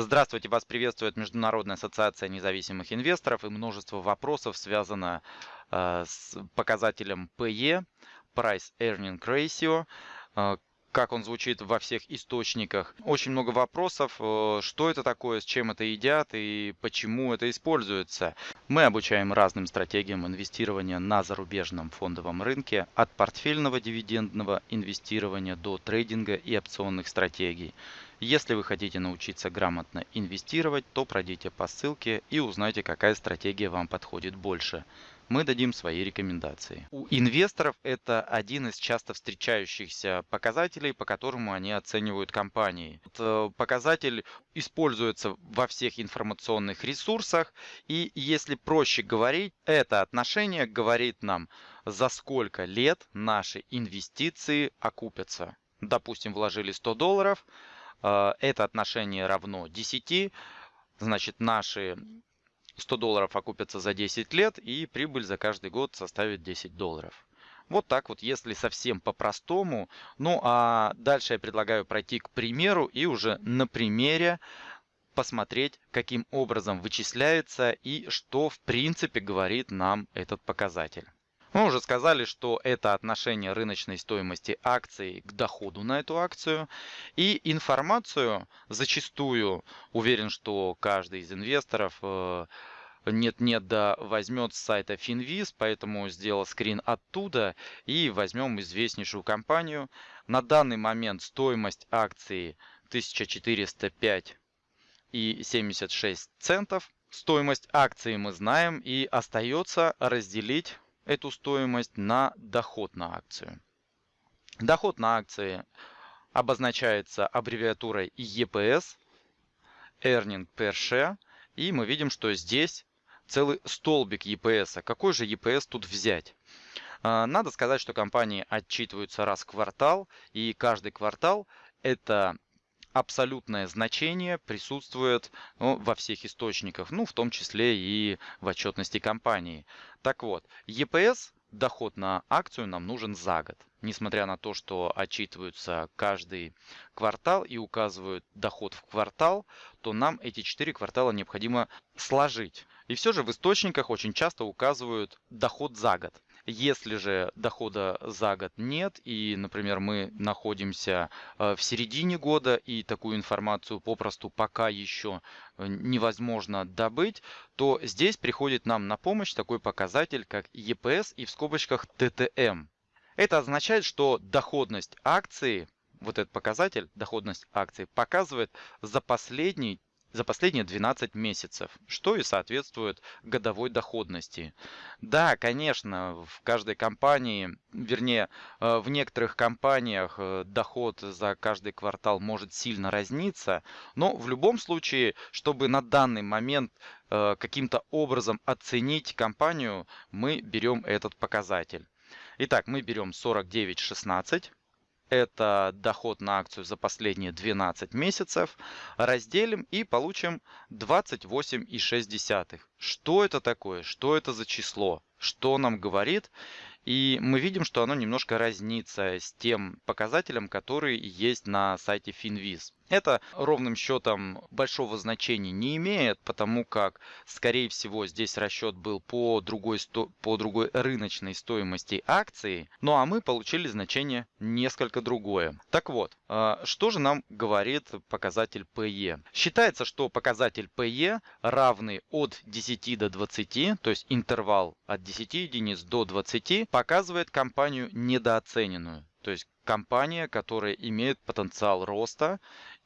Здравствуйте, вас приветствует Международная ассоциация независимых инвесторов и множество вопросов связано э, с показателем PE, Price Earning Ratio, э, как он звучит во всех источниках. Очень много вопросов, э, что это такое, с чем это едят и почему это используется. Мы обучаем разным стратегиям инвестирования на зарубежном фондовом рынке, от портфельного дивидендного инвестирования до трейдинга и опционных стратегий. Если вы хотите научиться грамотно инвестировать, то пройдите по ссылке и узнайте, какая стратегия вам подходит больше. Мы дадим свои рекомендации. У инвесторов это один из часто встречающихся показателей, по которому они оценивают компании. Этот э, показатель используется во всех информационных ресурсах, и если проще говорить, это отношение говорит нам, за сколько лет наши инвестиции окупятся. Допустим, вложили 100 долларов, это отношение равно 10, значит наши 100 долларов окупятся за 10 лет и прибыль за каждый год составит 10 долларов. Вот так вот, если совсем по-простому. Ну а дальше я предлагаю пройти к примеру и уже на примере посмотреть, каким образом вычисляется и что в принципе говорит нам этот показатель. Мы уже сказали, что это отношение рыночной стоимости акций к доходу на эту акцию. И информацию зачастую, уверен, что каждый из инвесторов э, нет-нет, да возьмет с сайта Finviz, поэтому сделал скрин оттуда и возьмем известнейшую компанию. На данный момент стоимость акции 1405 и 76 центов. Стоимость акции мы знаем и остается разделить эту стоимость на доход на акцию. Доход на акции обозначается аббревиатурой EPS, Earning Per Share, и мы видим, что здесь целый столбик EPS. Какой же EPS тут взять? А, надо сказать, что компании отчитываются раз в квартал, и каждый квартал это абсолютное значение присутствует ну, во всех источниках, ну, в том числе и в отчетности компании. Так вот, EPS, доход на акцию, нам нужен за год. Несмотря на то, что отчитываются каждый квартал и указывают доход в квартал, то нам эти четыре квартала необходимо сложить. И все же в источниках очень часто указывают доход за год. Если же дохода за год нет, и, например, мы находимся э, в середине года, и такую информацию попросту пока еще э, невозможно добыть, то здесь приходит нам на помощь такой показатель, как EPS и в скобочках TTM. Это означает, что доходность акции, вот этот показатель, доходность акции, показывает за последний за последние 12 месяцев, что и соответствует годовой доходности. Да, конечно, в каждой компании, вернее, э, в некоторых компаниях э, доход за каждый квартал может сильно разниться, но в любом случае, чтобы на данный момент э, каким-то образом оценить компанию, мы берем этот показатель. Итак, мы берем 49.16 это доход на акцию за последние 12 месяцев, разделим и получим 28,6. Что это такое? Что это за число? Что нам говорит? И мы видим, что оно немножко разнится с тем показателем, который есть на сайте Finviz. Это ровным счетом большого значения не имеет, потому как, скорее всего, здесь расчет был по другой, сто... по другой рыночной стоимости акции, ну а мы получили значение несколько другое. Так вот, а, что же нам говорит показатель PE? Считается, что показатель PE равный от 10 до 20, то есть интервал от 10 единиц до 20, показывает компанию недооцененную. То есть компания, которая имеет потенциал роста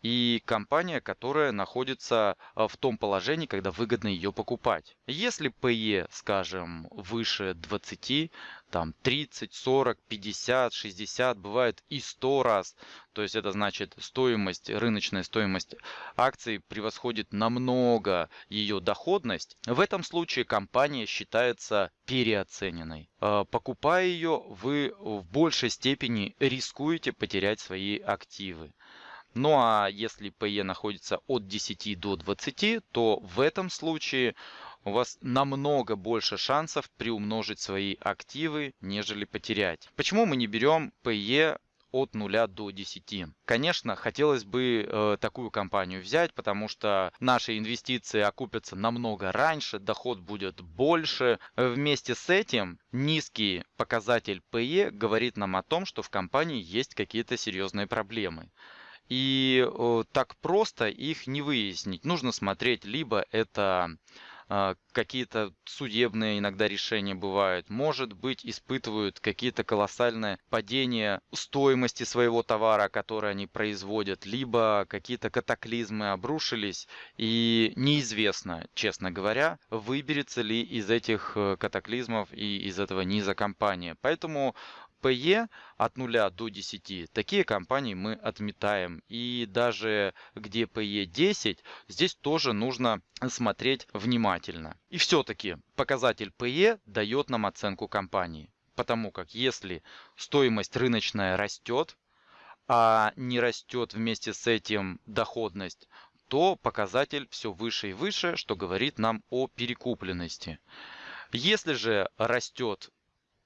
и компания, которая находится а, в том положении, когда выгодно ее покупать. Если PE, скажем, выше 20, там 30, 40, 50, 60, бывает и 100 раз, то есть это значит стоимость, рыночная стоимость акций превосходит намного ее доходность, в этом случае компания считается переоцененной. А, покупая ее, вы в большей степени рискуете потерять свои активы. Ну а если PE находится от 10 до 20, то в этом случае у вас намного больше шансов приумножить свои активы, нежели потерять. Почему мы не берем PE от 0 до 10. Конечно, хотелось бы э, такую компанию взять, потому что наши инвестиции окупятся намного раньше, доход будет больше. Вместе с этим низкий показатель PE говорит нам о том, что в компании есть какие-то серьезные проблемы. И э, так просто их не выяснить. Нужно смотреть, либо это а, какие-то судебные иногда решения бывают, может быть, испытывают какие-то колоссальные падения стоимости своего товара, который они производят, либо какие-то катаклизмы обрушились, и неизвестно, честно говоря, выберется ли из этих э, катаклизмов и из этого низа компания. Поэтому PE от 0 до 10, такие компании мы отметаем. И даже где PE 10, здесь тоже нужно смотреть внимательно. И все-таки показатель PE дает нам оценку компании. Потому как если стоимость рыночная растет, а не растет вместе с этим доходность, то показатель все выше и выше, что говорит нам о перекупленности. Если же растет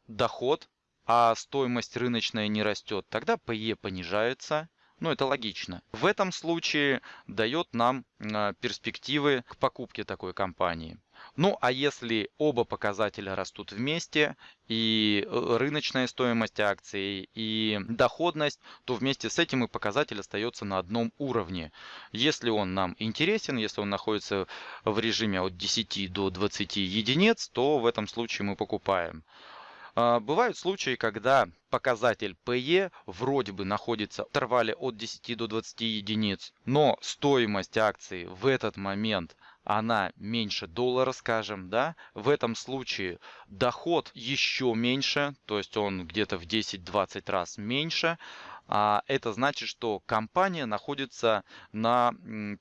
доход, а стоимость рыночная не растет, тогда PE понижается. Ну, это логично. В этом случае дает нам а, перспективы к покупке такой компании. Ну, а если оба показателя растут вместе, и э, рыночная стоимость акций, и доходность, то вместе с этим и показатель остается на одном уровне. Если он нам интересен, если он находится в режиме от 10 до 20 единиц, то в этом случае мы покупаем. А, бывают случаи, когда показатель PE вроде бы находится в интервале от 10 до 20 единиц, но стоимость акции в этот момент она меньше доллара, скажем, да, в этом случае доход еще меньше, то есть он где-то в 10-20 раз меньше, а это значит, что компания находится на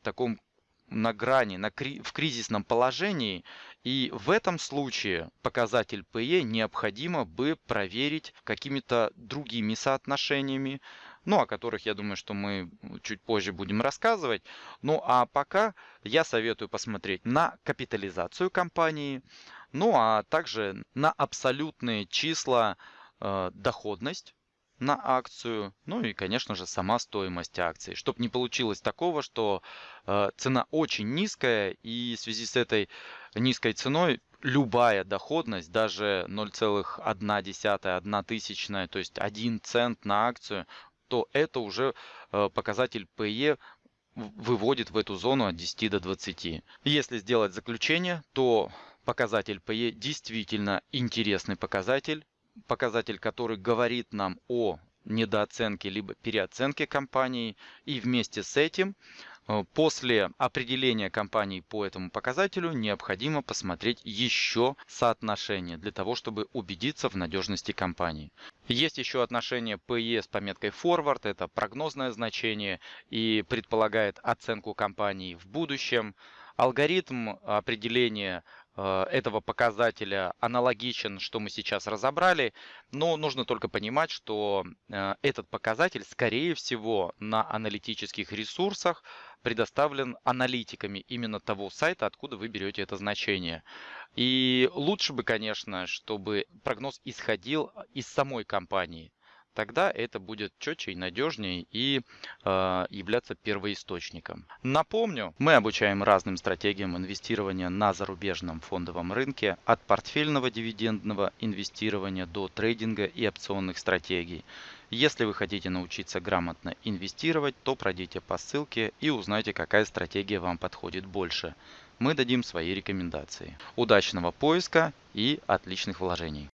таком на грани, на, в кризисном положении, и в этом случае показатель PE необходимо бы проверить какими-то другими соотношениями, ну, о которых, я думаю, что мы чуть позже будем рассказывать. Ну, а пока я советую посмотреть на капитализацию компании, ну, а также на абсолютные числа э, доходность на акцию, ну и, конечно же, сама стоимость акции, чтобы не получилось такого, что э, цена очень низкая, и в связи с этой низкой ценой любая доходность, даже 0,1, 1 тысячная, то есть 1 цент на акцию, то это уже э, показатель PE выводит в эту зону от 10 до 20. Если сделать заключение, то показатель PE действительно интересный показатель, показатель, который говорит нам о недооценке либо переоценке компании. И вместе с этим э, после определения компании по этому показателю необходимо посмотреть еще соотношение для того, чтобы убедиться в надежности компании. Есть еще отношение PE с пометкой forward, это прогнозное значение и предполагает оценку компании в будущем. Алгоритм определения этого показателя аналогичен, что мы сейчас разобрали, но нужно только понимать, что э, этот показатель, скорее всего, на аналитических ресурсах предоставлен аналитиками именно того сайта, откуда вы берете это значение. И лучше бы, конечно, чтобы прогноз исходил из самой компании тогда это будет четче и надежнее и э, являться первоисточником. Напомню, мы обучаем разным стратегиям инвестирования на зарубежном фондовом рынке от портфельного дивидендного инвестирования до трейдинга и опционных стратегий. Если вы хотите научиться грамотно инвестировать, то пройдите по ссылке и узнайте, какая стратегия вам подходит больше. Мы дадим свои рекомендации. Удачного поиска и отличных вложений!